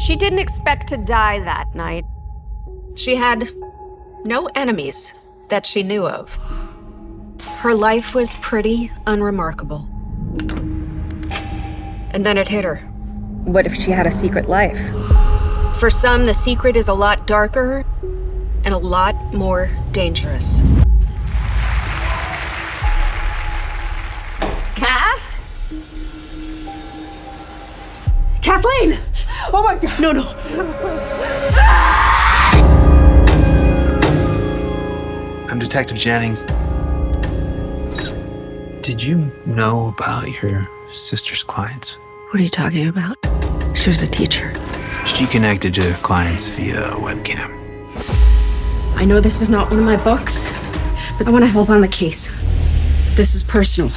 She didn't expect to die that night. She had no enemies that she knew of. Her life was pretty unremarkable. And then it hit her. What if she had a secret life? For some, the secret is a lot darker and a lot more dangerous. Kath? Kathleen! Oh my god. No, no. I'm Detective Jennings. Did you know about your sister's clients? What are you talking about? She was a teacher. She connected to clients via webcam. I know this is not one of my books, but I want to help on the case. This is personal.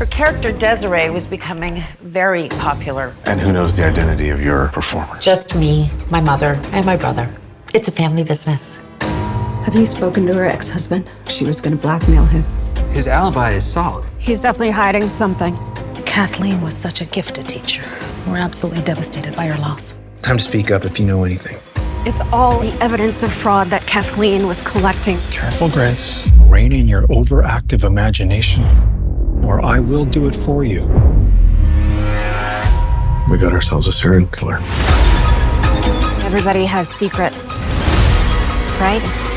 Her character Desiree was becoming very popular. And who knows the identity of your performer? Just me, my mother, and my brother. It's a family business. Have you spoken to her ex-husband? She was going to blackmail him. His alibi is solid. He's definitely hiding something. Kathleen was such a gifted teacher. We're absolutely devastated by her loss. Time to speak up if you know anything. It's all the evidence of fraud that Kathleen was collecting. Careful, Grace. Rein in your overactive imagination, or I will do it for you. We got ourselves a serial killer. Everybody has secrets, right?